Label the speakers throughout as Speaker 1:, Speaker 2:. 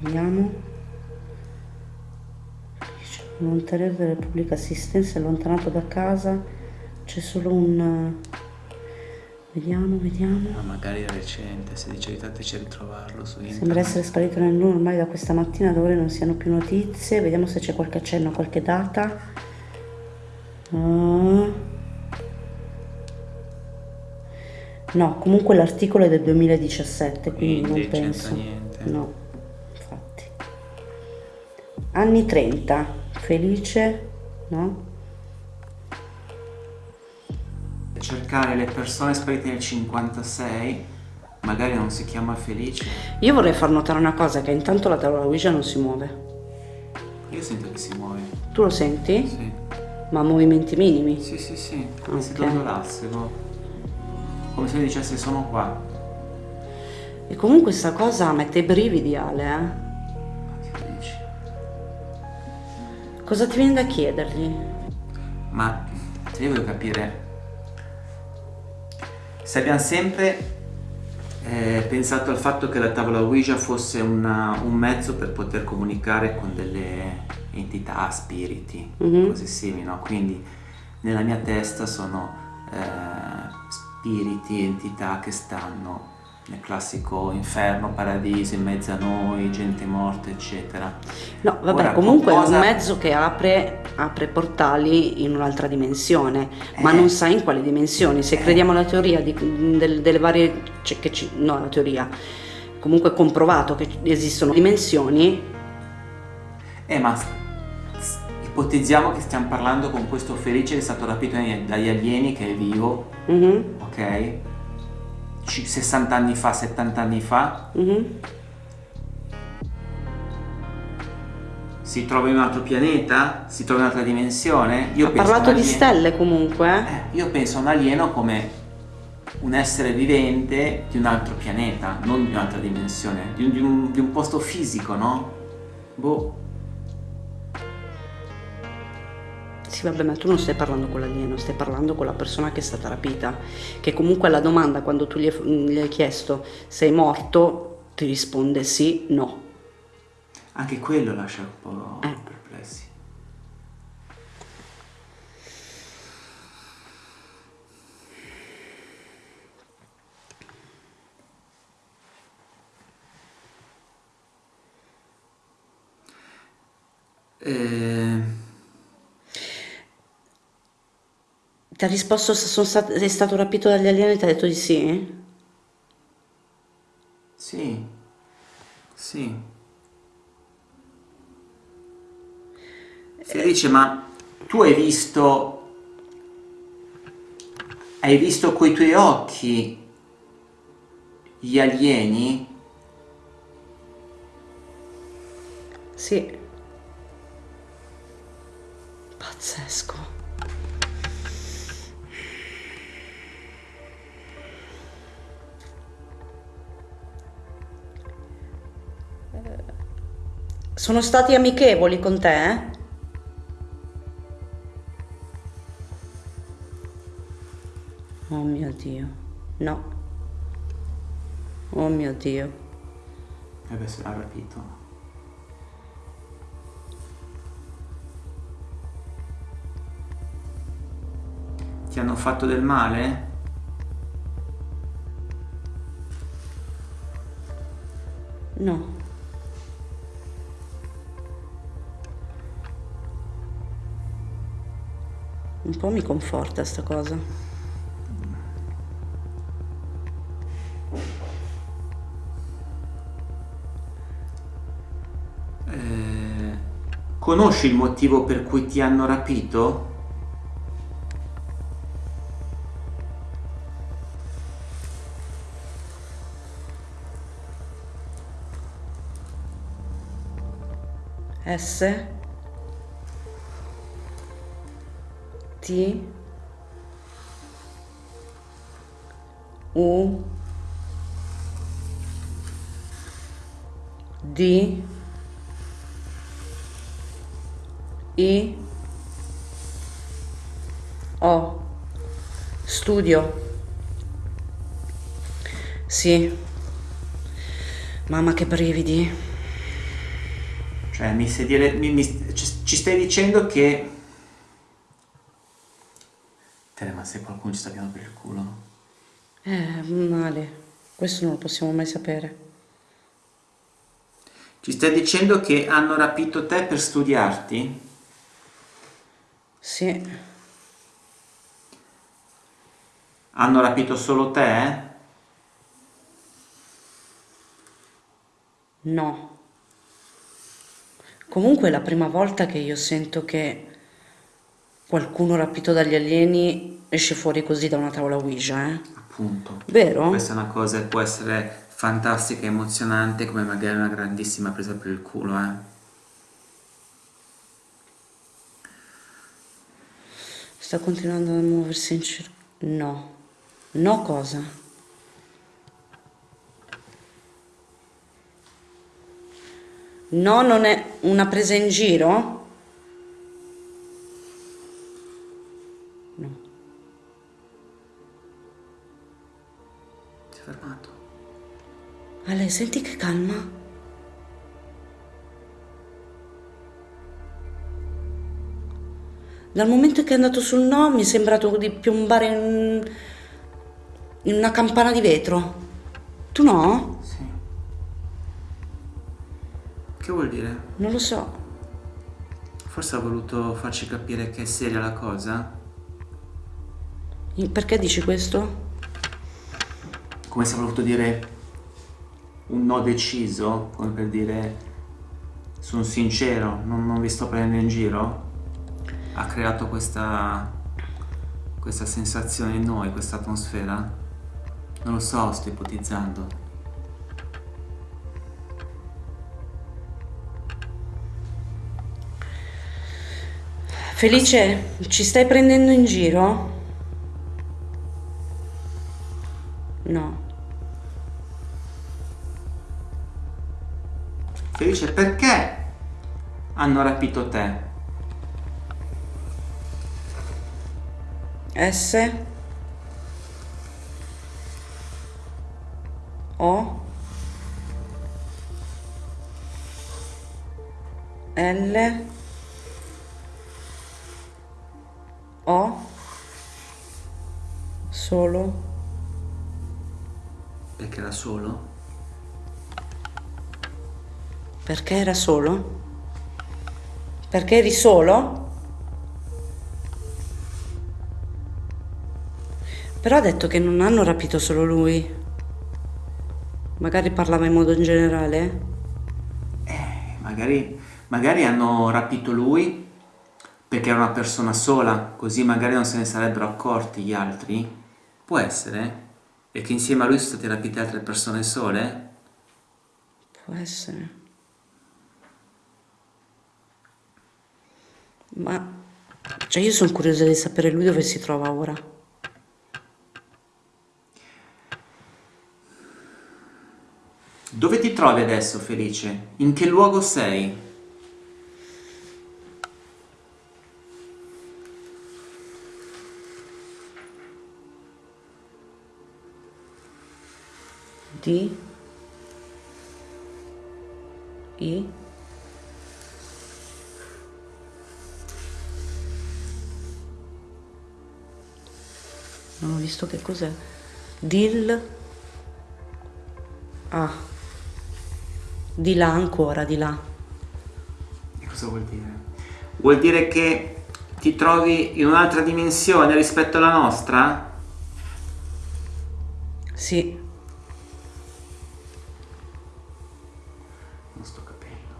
Speaker 1: Vediamo. Volontariato della pubblica assistenza allontanato da casa. C'è solo un... Vediamo, vediamo.
Speaker 2: Ma magari è recente, se dice aiutateci a ritrovarlo su internet.
Speaker 1: Sembra essere sparito nel nulla ormai da questa mattina, da ora non siano più notizie. Vediamo se c'è qualche accenno, qualche data. Ah. No, comunque l'articolo è del 2017, quindi,
Speaker 2: Quindi
Speaker 1: non penso.
Speaker 2: niente.
Speaker 1: No. Anni 30, felice, no?
Speaker 2: Cercare le persone sparite nel 56, magari non si chiama Felice.
Speaker 1: Io vorrei far notare una cosa, che intanto la tavola Ouija non si muove.
Speaker 2: Io sento che si muove.
Speaker 1: Tu lo senti?
Speaker 2: Sì,
Speaker 1: Ma movimenti minimi?
Speaker 2: sì, sì, sì. come se
Speaker 1: Ok.
Speaker 2: dondolasse, no? Come se dicesse sono qua.
Speaker 1: E comunque sta cosa mette i brividi, Ale, eh? Cosa ti viene da chiedergli?
Speaker 2: Ma io voglio capire se abbiamo sempre eh, pensato al fatto che la tavola Ouija fosse una- un mezzo per poter comunicare con delle entità, spiriti,
Speaker 1: Mhm.
Speaker 2: cose simili, no? Quindi nella mia testa sono eh, spiriti, entità che stanno nel classico inferno, paradiso, in mezzo a noi, gente morta, eccetera.
Speaker 1: No, vabbè,
Speaker 2: Ora,
Speaker 1: comunque
Speaker 2: cosa-
Speaker 1: è un mezzo che apre, apre portali in un'altra dimensione, ma
Speaker 2: Eh.
Speaker 1: non sai in quali dimensioni. Se
Speaker 2: Eh.
Speaker 1: crediamo alla teoria di- del- delle varie... Cioè che ci, no, la teoria. Comunque è comprovato che esistono dimensioni.
Speaker 2: Eh, ma ipotizziamo che stiamo parlando con questo felice che è stato rapito dagli alieni, che è vivo,
Speaker 1: Mhm,
Speaker 2: ok? Ci- 60 anni fa, 70 anni fa,
Speaker 1: mhm.
Speaker 2: si trova in un altro pianeta, si trova in un'altra dimensione. Io
Speaker 1: Ha parlato di stelle comunque. eh?
Speaker 2: Eh, io penso a un alieno come un essere vivente di un altro pianeta, non di un'altra dimensione, di un, di un- di un posto fisico, no? Boh.
Speaker 1: Sì, vabbè, ma tu non stai parlando con l'alieno, stai parlando con la persona che è stata rapita. Che comunque alla domanda, quando tu gli hai, hai chiesto sei morto, ti risponde sì, no.
Speaker 2: Anche quello lascia un po'
Speaker 1: Eh.
Speaker 2: perplessi. Eh,
Speaker 1: Ti ha risposto se sono stat- sei stato rapito dagli alieni e ti ha detto di sì?
Speaker 2: sì, sì. Si dice, ma tu hai visto, hai visto coi tuoi occhi gli alieni?
Speaker 1: Sì. Pazzesco. Sono stati amichevoli con te? Eh? Oh mio Dio, no. Oh mio Dio.
Speaker 2: E beh, se l'ha rapito. Ti hanno fatto del male?
Speaker 1: Po' mi conforta sta cosa.
Speaker 2: Eh, conosci il motivo per cui ti hanno rapito?
Speaker 1: S T U. D. I. O. Studio. Sì. Mamma che brividi.
Speaker 2: Cioè, mi dire, mi, mi, ci stai dicendo che... Tere, ma se qualcuno ci sta piano per il culo?
Speaker 1: Eh, male. Questo non lo possiamo mai sapere.
Speaker 2: Ci stai dicendo che hanno rapito te per studiarti?
Speaker 1: Sì.
Speaker 2: Hanno rapito solo te?
Speaker 1: No. Comunque è la prima volta che io sento che qualcuno rapito dagli alieni esce fuori così da una tavola Ouija, eh?
Speaker 2: Appunto.
Speaker 1: Vero?
Speaker 2: Questa è una cosa che può essere fantastica e emozionante come magari una grandissima presa per il culo, eh?
Speaker 1: Sta continuando a muoversi in cerchio. No. No cosa? No, non è una presa in giro?
Speaker 2: Fermato.
Speaker 1: Ale, senti che calma. Dal momento che è andato sul no mi è sembrato di piombare in, in una campana di vetro. Tu no?
Speaker 2: Che vuol dire?
Speaker 1: Non lo so.
Speaker 2: Forse ha voluto farci capire che è seria la cosa?
Speaker 1: Perché dici questo?
Speaker 2: Come se voluto dire un no deciso, come per dire sono sincero, non, non vi sto prendendo in giro? Ha creato questa, questa sensazione in noi, questa atmosfera? Non lo so, sto ipotizzando.
Speaker 1: Felice, ci stai prendendo in giro? No.
Speaker 2: Felice, perché hanno rapito te?
Speaker 1: S. O. L. Ho solo
Speaker 2: perché era solo?
Speaker 1: Perché era solo? Perché eri solo? Però ha detto che non hanno rapito solo lui. Magari parlava in modo in generale?
Speaker 2: Eh, magari, magari hanno rapito lui perché era una persona sola, così magari non se ne sarebbero accorti gli altri? Può essere? E che insieme a lui sono state rapite altre persone sole?
Speaker 1: Può essere. Ma... Cioè io sono curiosa di sapere lui dove si trova ora.
Speaker 2: Dove ti trovi adesso, Felice? In che luogo sei?
Speaker 1: D I. Non ho visto che cos'è. Dil. Ah. Di là ancora di là.
Speaker 2: E cosa vuol dire? vuol dire che ti trovi in un'altra dimensione rispetto alla nostra?
Speaker 1: sì
Speaker 2: non sto capendo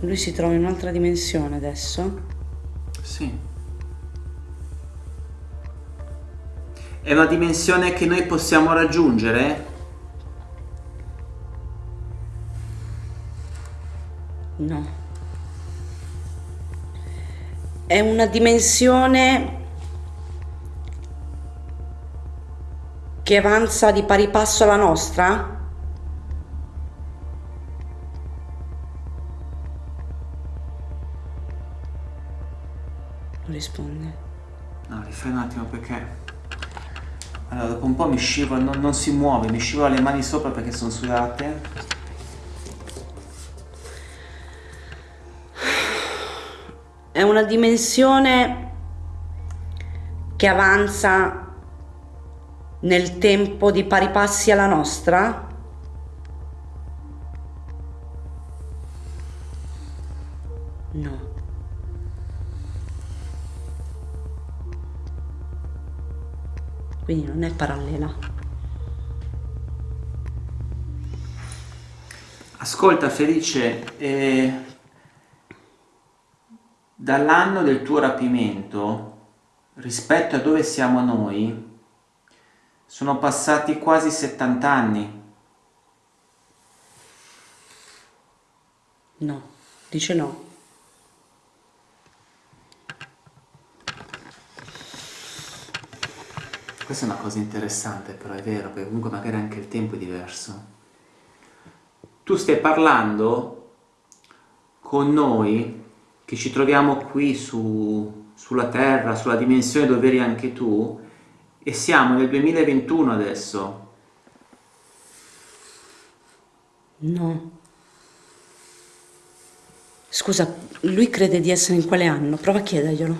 Speaker 1: lui si trova in un'altra dimensione adesso
Speaker 2: sì. È una dimensione che noi possiamo raggiungere?
Speaker 1: No. È una dimensione che avanza di pari passo alla nostra? Non risponde.
Speaker 2: No, rifai un attimo perché... Allora, dopo un po' mi scivola, non, non si muove, mi scivola le mani sopra perché sono sudate.
Speaker 1: È una dimensione che avanza nel tempo di pari passi alla nostra? No. quindi non è parallela.
Speaker 2: Ascolta Felice, eh, dall'anno del tuo rapimento rispetto a dove siamo noi sono passati quasi 70 anni.
Speaker 1: No, dice no.
Speaker 2: Questa è una cosa interessante, però è vero, perché comunque magari anche il tempo è diverso. Tu stai parlando con noi, che ci troviamo qui su, sulla Terra, sulla dimensione dove eri anche tu, e siamo nel 2021 adesso.
Speaker 1: No. Scusa, lui crede di essere in quale anno? Prova a chiederglielo.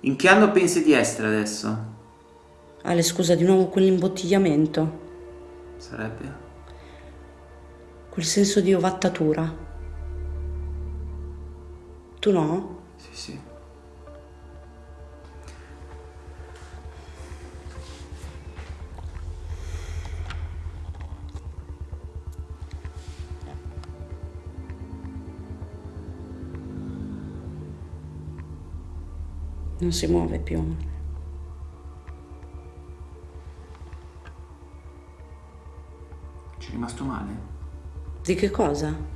Speaker 2: In che anno pensi di essere adesso?
Speaker 1: Ale, scusa, di nuovo quell'imbottigliamento.
Speaker 2: Sarebbe?
Speaker 1: Quel senso di ovattatura. Tu no?
Speaker 2: Sì, sì.
Speaker 1: non si muove più.
Speaker 2: Ci è rimasto male?
Speaker 1: Di che cosa?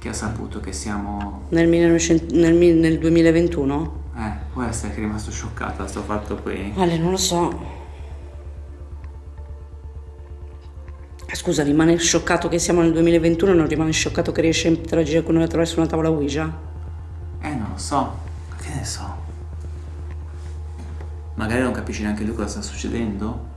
Speaker 2: Che ha saputo che siamo...
Speaker 1: Nel, 1900, nel, nel 2021?
Speaker 2: Eh, può essere che è rimasto scioccato da sto fatto qui.
Speaker 1: Ale, non lo so. Scusa, rimane scioccato che siamo nel 2021 non rimane scioccato che riesce a interagire con noi attraverso una tavola Ouija?
Speaker 2: Eh, non lo so. Che ne so? Magari non capisci neanche lui cosa sta succedendo?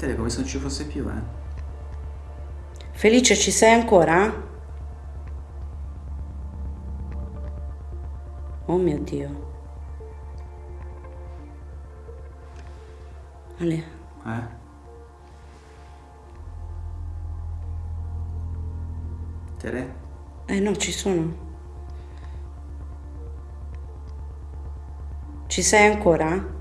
Speaker 2: Tele come se non ci fosse più, eh?
Speaker 1: Felice, ci sei ancora? Oh mio Dio. Ale.
Speaker 2: Eh? Tere?
Speaker 1: Eh no, ci sono. Ci sei ancora?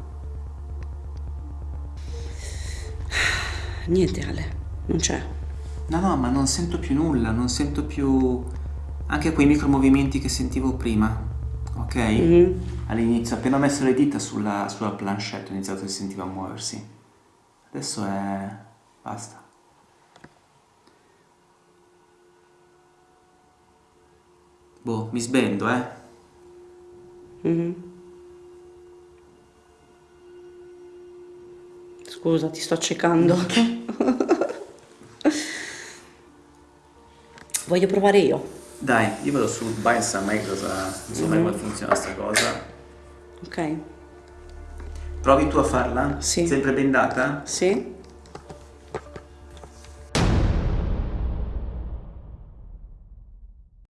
Speaker 1: Niente Ale, non c'è.
Speaker 2: No, no, ma non sento più nulla, non sento più anche quei micromovimenti che sentivo prima, ok? Mm -hmm. All'inizio, appena ho messo le dita sulla, sulla planchette, ho iniziato a sentire a muoversi. Adesso è... basta. Boh, mi sbendo, eh. Mm -hmm.
Speaker 1: Scusa, ti sto accecando. Voglio provare io.
Speaker 2: Dai, io vado su Balsam, e cosa, insomma,
Speaker 1: Mhm.
Speaker 2: come funziona sta cosa.
Speaker 1: Ok?
Speaker 2: Provi tu a farla?
Speaker 1: Sì.
Speaker 2: Sempre bendata?
Speaker 1: Sì?